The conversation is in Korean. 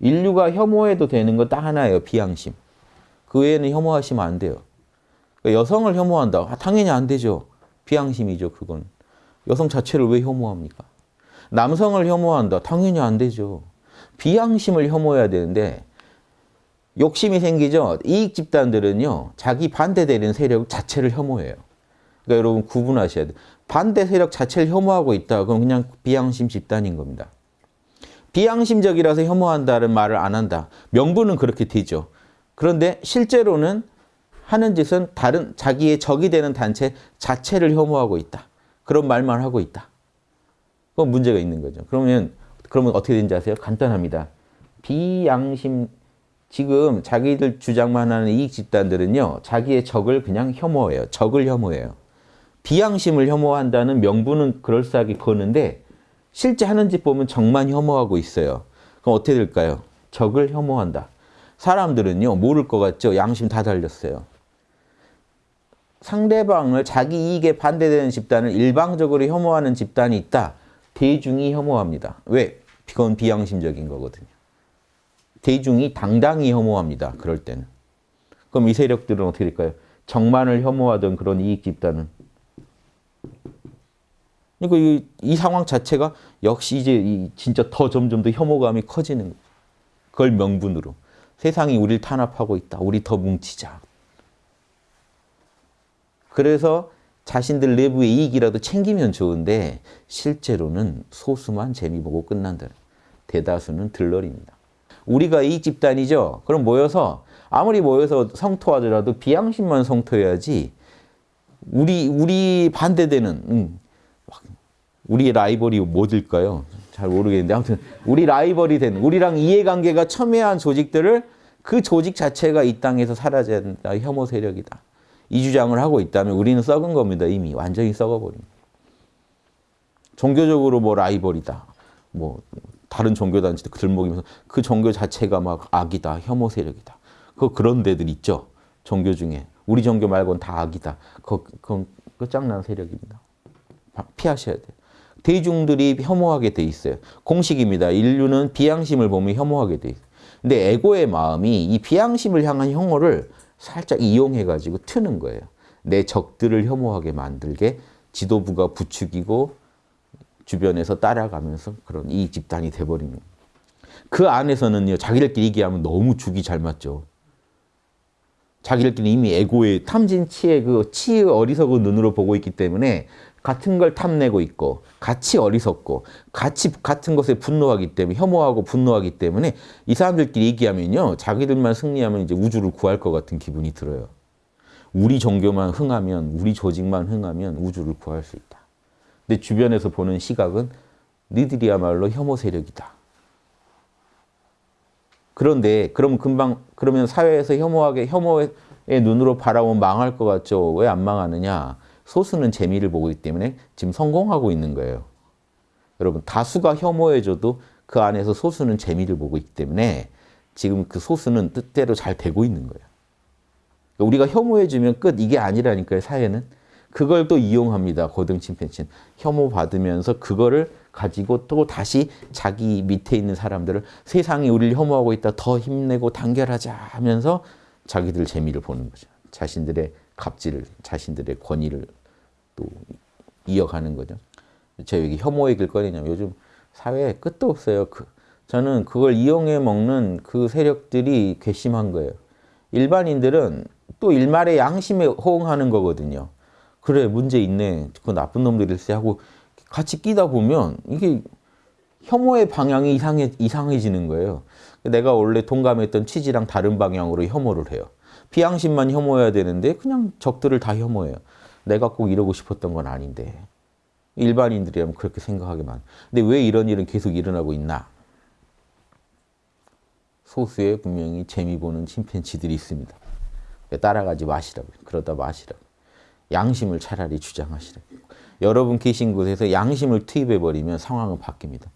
인류가 혐오해도 되는 건딱 하나예요. 비양심. 그 외에는 혐오하시면 안 돼요. 그러니까 여성을 혐오한다. 아, 당연히 안 되죠. 비양심이죠. 그건. 여성 자체를 왜 혐오합니까? 남성을 혐오한다. 당연히 안 되죠. 비양심을 혐오해야 되는데 욕심이 생기죠. 이익 집단들은요. 자기 반대되는 세력 자체를 혐오해요. 그러니까 여러분 구분하셔야 돼요. 반대 세력 자체를 혐오하고 있다. 그럼 그냥 비양심 집단인 겁니다. 비양심적이라서 혐오한다는 말을 안 한다. 명분은 그렇게 되죠. 그런데 실제로는 하는 짓은 다른 자기의 적이 되는 단체 자체를 혐오하고 있다. 그런 말만 하고 있다. 그건 문제가 있는 거죠. 그러면 그러면 어떻게 되는지 아세요? 간단합니다. 비양심 지금 자기들 주장만 하는 이익 집단들은요. 자기의 적을 그냥 혐오해요. 적을 혐오해요. 비양심을 혐오한다는 명분은 그럴싸하게 거는데 실제 하는 짓 보면 적만 혐오하고 있어요. 그럼 어떻게 될까요? 적을 혐오한다. 사람들은요. 모를 것 같죠? 양심 다 달렸어요. 상대방을 자기 이익에 반대되는 집단을 일방적으로 혐오하는 집단이 있다. 대중이 혐오합니다. 왜? 그건 비양심적인 거거든요. 대중이 당당히 혐오합니다. 그럴 때는. 그럼 이 세력들은 어떻게 될까요? 정만을 혐오하던 그런 이익 집단은 그러니까 이, 이 상황 자체가 역시 이제 이 진짜 더 점점 더 혐오감이 커지는 거예요. 그걸 명분으로. 세상이 우리를 탄압하고 있다. 우리 더 뭉치자. 그래서 자신들 내부의 이익이라도 챙기면 좋은데 실제로는 소수만 재미 보고 끝난다. 대다수는 들러리입니다. 우리가 이익 집단이죠. 그럼 모여서 아무리 모여서 성토하더라도 비양심만 성토해야지 우리 우리 반대되는 음, 우리의 라이벌이 뭐일까요? 잘 모르겠는데 아무튼 우리 라이벌이 된 우리랑 이해관계가 첨예한 조직들을 그 조직 자체가 이 땅에서 사라져야 된다. 혐오 세력이다. 이 주장을 하고 있다면 우리는 썩은 겁니다. 이미 완전히 썩어버립니다. 종교적으로 뭐 라이벌이다. 뭐 다른 종교 단체도 들먹이면서 그 종교 자체가 막 악이다. 혐오 세력이다. 그 그런 데들 있죠. 종교 중에. 우리 종교 말고는 다 악이다. 그건 끝장난 세력입니다. 피하셔야 돼요. 대중들이 혐오하게 돼 있어요. 공식입니다. 인류는 비양심을 보면 혐오하게 돼 있어요. 근데 에고의 마음이 이 비양심을 향한 혐오를 살짝 이용해가지고 트는 거예요. 내 적들을 혐오하게 만들게 지도부가 부추기고 주변에서 따라가면서 그런 이 집단이 거예요. 그 안에서는요. 자기들끼리 얘기하면 너무 죽이 잘 맞죠. 자기들끼리 이미 에고의 탐진치의 그 치의 어리석은 눈으로 보고 있기 때문에 같은 걸 탐내고 있고 같이 어리석고 같이 같은 것에 분노하기 때문에 혐오하고 분노하기 때문에 이 사람들끼리 얘기하면요. 자기들만 승리하면 이제 우주를 구할 것 같은 기분이 들어요. 우리 종교만 흥하면 우리 조직만 흥하면 우주를 구할 수 있다. 근데 주변에서 보는 시각은 니들이야말로 혐오 세력이다. 그런데 그럼 금방 그러면 사회에서 혐오하게 혐오의 눈으로 바라보면 망할 것 같죠. 왜 안 망하느냐? 소수는 재미를 보고 있기 때문에 지금 성공하고 있는 거예요. 여러분 다수가 혐오해줘도 그 안에서 소수는 재미를 보고 있기 때문에 지금 그 소수는 뜻대로 잘 되고 있는 거예요. 우리가 혐오해주면 끝 이게 아니라니까요. 사회는. 그걸 또 이용합니다. 고등 침팬지는. 혐오 받으면서 그거를 가지고 또 다시 자기 밑에 있는 사람들을 세상이 우리를 혐오하고 있다. 더 힘내고 단결하자 하면서 자기들 재미를 보는 거죠. 자신들의 갑질을, 자신들의 권위를 또 이어가는 거죠. 제가 여기 혐오 얘기를 꺼내냐면 요즘 사회에 끝도 없어요. 그, 저는 그걸 이용해 먹는 그 세력들이 괘씸한 거예요. 일반인들은 또 일말의 양심에 호응하는 거거든요. 그래 문제 있네. 그 나쁜 놈들일세 하고 같이 끼다 보면 이게 혐오의 방향이 이상해, 이상해지는 거예요. 내가 원래 동감했던 취지랑 다른 방향으로 혐오를 해요. 비양심만 혐오해야 되는데 그냥 적들을 다 혐오해요. 내가 꼭 이러고 싶었던 건 아닌데. 일반인들이라면 그렇게 생각하게만. 근데 왜 이런 일은 계속 일어나고 있나? 소수에 분명히 재미 보는 침팬지들이 있습니다. 따라가지 마시라고. 그러다 마시라고. 양심을 차라리 주장하시라고. 여러분 계신 곳에서 양심을 투입해버리면 상황은 바뀝니다.